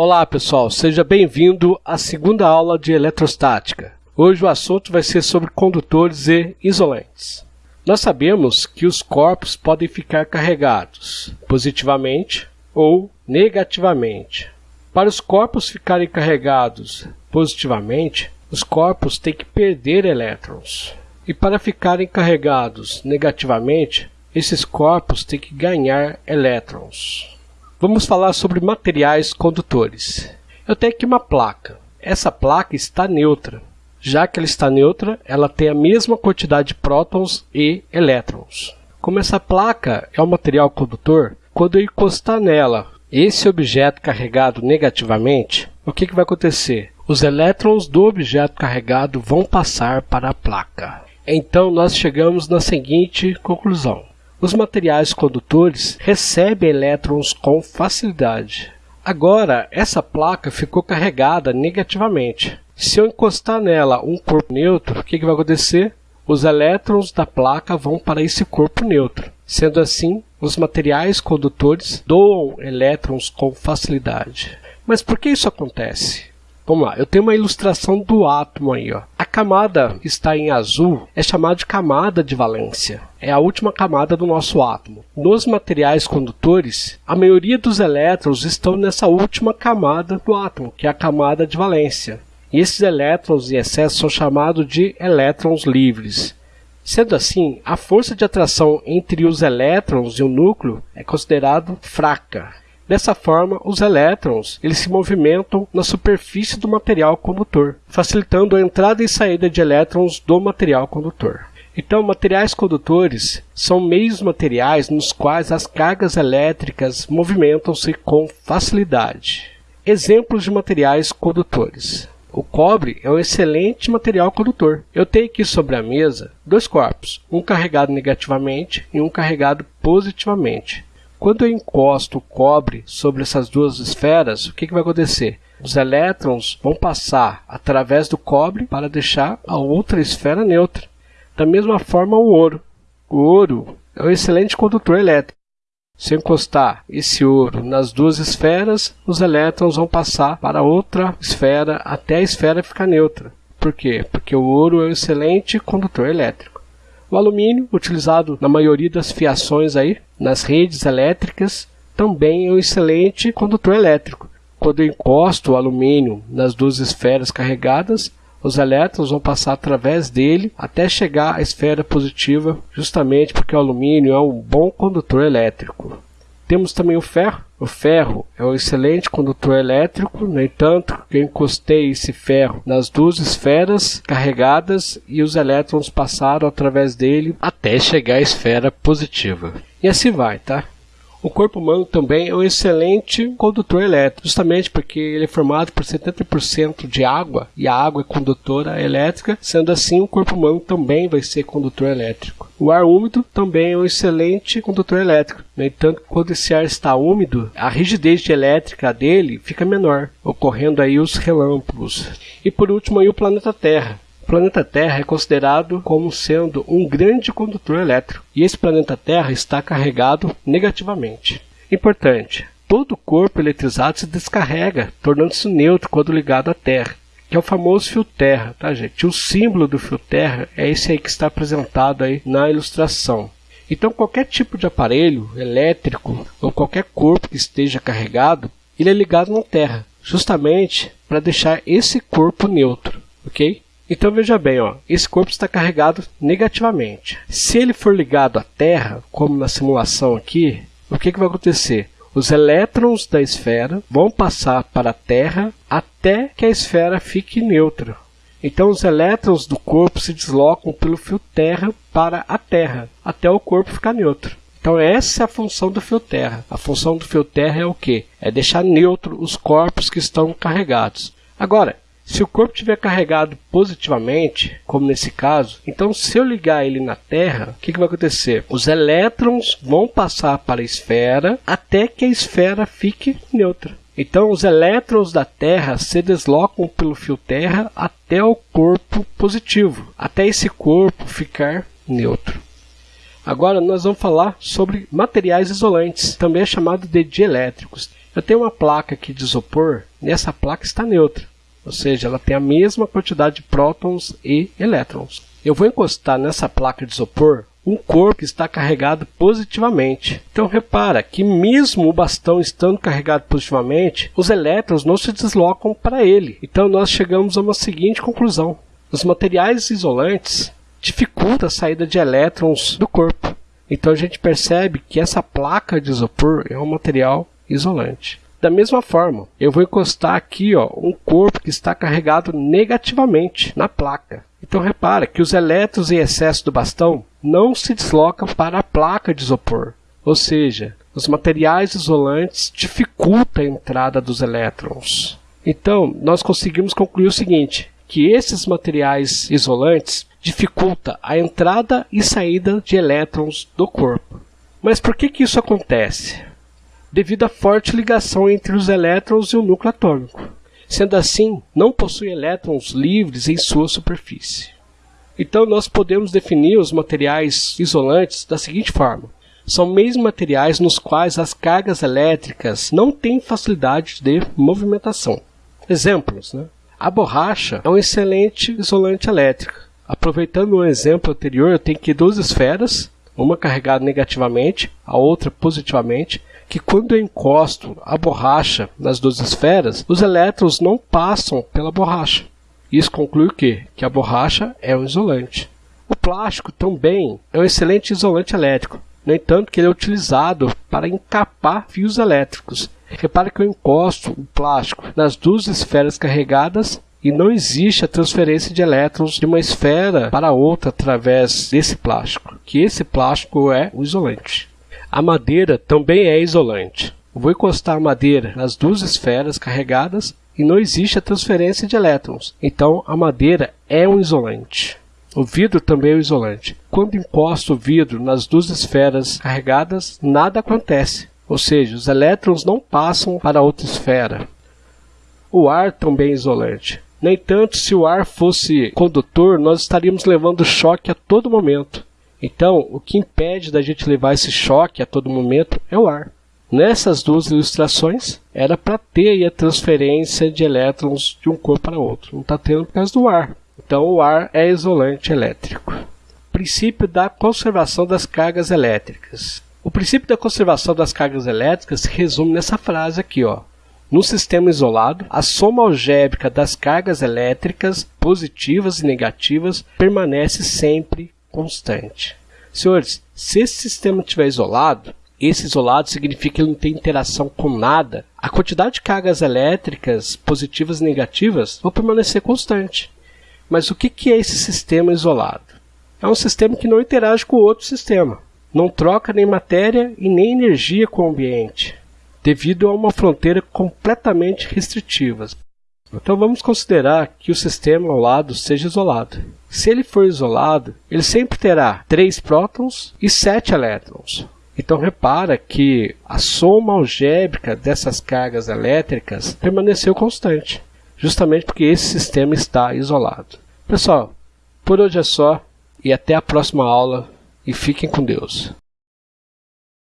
Olá pessoal, seja bem-vindo à segunda aula de eletrostática. Hoje o assunto vai ser sobre condutores e isolantes. Nós sabemos que os corpos podem ficar carregados positivamente ou negativamente. Para os corpos ficarem carregados positivamente, os corpos têm que perder elétrons. E para ficarem carregados negativamente, esses corpos têm que ganhar elétrons. Vamos falar sobre materiais condutores. Eu tenho aqui uma placa. Essa placa está neutra. Já que ela está neutra, ela tem a mesma quantidade de prótons e elétrons. Como essa placa é um material condutor, quando eu encostar nela esse objeto carregado negativamente, o que, que vai acontecer? Os elétrons do objeto carregado vão passar para a placa. Então, nós chegamos na seguinte conclusão. Os materiais condutores recebem elétrons com facilidade. Agora, essa placa ficou carregada negativamente. Se eu encostar nela um corpo neutro, o que, vai acontecer? Os elétrons da placa vão para esse corpo neutro. Sendo assim, os materiais condutores doam elétrons com facilidade. Mas por que isso acontece? Vamos lá, eu tenho uma ilustração do átomo aí. Ó. A camada que está em azul é chamada de camada de valência. É a última camada do nosso átomo. Nos materiais condutores, a maioria dos elétrons estão nessa última camada do átomo, que é a camada de valência. E esses elétrons em excesso são chamados de elétrons livres. Sendo assim, a força de atração entre os elétrons e o núcleo é considerada fraca. Dessa forma, os elétrons eles se movimentam na superfície do material condutor, facilitando a entrada e saída de elétrons do material condutor. Então, materiais condutores são meios materiais nos quais as cargas elétricas movimentam-se com facilidade. Exemplos de materiais condutores. O cobre é um excelente material condutor. Eu tenho aqui sobre a mesa dois corpos, um carregado negativamente e um carregado positivamente. Quando eu encosto o cobre sobre essas duas esferas, o que, que vai acontecer? Os elétrons vão passar através do cobre para deixar a outra esfera neutra. Da mesma forma, o ouro. O ouro é um excelente condutor elétrico. Se eu encostar esse ouro nas duas esferas, os elétrons vão passar para outra esfera até a esfera ficar neutra. Por quê? Porque o ouro é um excelente condutor elétrico. O alumínio, utilizado na maioria das fiações aí, nas redes elétricas, também é um excelente condutor elétrico. Quando eu encosto o alumínio nas duas esferas carregadas, os elétrons vão passar através dele até chegar à esfera positiva, justamente porque o alumínio é um bom condutor elétrico. Temos também o ferro. O ferro é um excelente condutor elétrico, no entanto, eu encostei esse ferro nas duas esferas carregadas e os elétrons passaram através dele até chegar à esfera positiva. E assim vai, tá? O corpo humano também é um excelente condutor elétrico, justamente porque ele é formado por 70% de água e a água é condutora elétrica, sendo assim o corpo humano também vai ser condutor elétrico. O ar úmido também é um excelente condutor elétrico. No entanto, quando esse ar está úmido, a rigidez elétrica dele fica menor, ocorrendo aí os relâmpagos. E por último aí o planeta Terra planeta Terra é considerado como sendo um grande condutor elétrico, e esse planeta Terra está carregado negativamente. Importante: todo corpo eletrizado se descarrega, tornando-se neutro quando ligado à Terra, que é o famoso fio terra, tá gente? O símbolo do fio terra é esse aí que está apresentado aí na ilustração. Então qualquer tipo de aparelho elétrico ou qualquer corpo que esteja carregado, ele é ligado na Terra, justamente para deixar esse corpo neutro, ok? Então veja bem, ó, esse corpo está carregado negativamente. Se ele for ligado à Terra, como na simulação aqui, o que, que vai acontecer? Os elétrons da esfera vão passar para a Terra até que a esfera fique neutra. Então os elétrons do corpo se deslocam pelo fio Terra para a Terra, até o corpo ficar neutro. Então essa é a função do fio Terra. A função do fio Terra é o que? É deixar neutro os corpos que estão carregados. Agora, se o corpo estiver carregado positivamente, como nesse caso, então se eu ligar ele na Terra, o que, que vai acontecer? Os elétrons vão passar para a esfera até que a esfera fique neutra. Então, os elétrons da Terra se deslocam pelo fio Terra até o corpo positivo, até esse corpo ficar neutro. Agora nós vamos falar sobre materiais isolantes, também é chamado de dielétricos. Eu tenho uma placa aqui de isopor, e essa placa está neutra, ou seja, ela tem a mesma quantidade de prótons e elétrons. Eu vou encostar nessa placa de isopor um corpo que está carregado positivamente. Então repara que mesmo o bastão estando carregado positivamente, os elétrons não se deslocam para ele. Então nós chegamos a uma seguinte conclusão. Os materiais isolantes dificultam a saída de elétrons do corpo. Então a gente percebe que essa placa de isopor é um material isolante. Da mesma forma, eu vou encostar aqui ó, um corpo que está carregado negativamente na placa. Então repara que os elétrons em excesso do bastão não se deslocam para a placa de isopor, ou seja, os materiais isolantes dificultam a entrada dos elétrons. Então, nós conseguimos concluir o seguinte, que esses materiais isolantes dificultam a entrada e saída de elétrons do corpo. Mas por que, que isso acontece? Devido à forte ligação entre os elétrons e o núcleo atômico. Sendo assim, não possui elétrons livres em sua superfície. Então, nós podemos definir os materiais isolantes da seguinte forma: são meios materiais nos quais as cargas elétricas não têm facilidade de movimentação. Exemplos: né? a borracha é um excelente isolante elétrico. Aproveitando o exemplo anterior, eu tenho aqui duas esferas, uma carregada negativamente, a outra positivamente, que quando eu encosto a borracha nas duas esferas, os elétrons não passam pela borracha. Isso conclui o quê? Que a borracha é um isolante. O plástico também é um excelente isolante elétrico. No entanto, que ele é utilizado para encapar fios elétricos. Repare que eu encosto o plástico nas duas esferas carregadas e não existe a transferência de elétrons de uma esfera para outra através desse plástico, que esse plástico é o isolante. A madeira também é isolante. vou encostar madeira nas duas esferas carregadas e não existe a transferência de elétrons. Então a madeira é um isolante. O vidro também é um isolante. Quando encosto o vidro nas duas esferas carregadas, nada acontece. Ou seja, os elétrons não passam para outra esfera. O ar também é isolante. No entanto, se o ar fosse condutor, nós estaríamos levando choque a todo momento. Então, o que impede da gente levar esse choque a todo momento é o ar. Nessas duas ilustrações, era para ter a transferência de elétrons de um corpo para outro. Não está tendo por causa do ar. Então, o ar é isolante elétrico. Princípio da conservação das cargas elétricas. O princípio da conservação das cargas elétricas se resume nessa frase aqui, ó. No sistema isolado, a soma algébrica das cargas elétricas positivas e negativas permanece sempre constante. Senhores, se esse sistema estiver isolado, esse isolado significa que ele não tem interação com nada, a quantidade de cargas elétricas positivas e negativas vão permanecer constante. Mas o que é esse sistema isolado? É um sistema que não interage com outro sistema, não troca nem matéria e nem energia com o ambiente, devido a uma fronteira completamente restritiva. Então vamos considerar que o sistema ao lado seja isolado. Se ele for isolado, ele sempre terá 3 prótons e 7 elétrons. Então repara que a soma algébrica dessas cargas elétricas permaneceu constante, justamente porque esse sistema está isolado. Pessoal, por hoje é só e até a próxima aula e fiquem com Deus.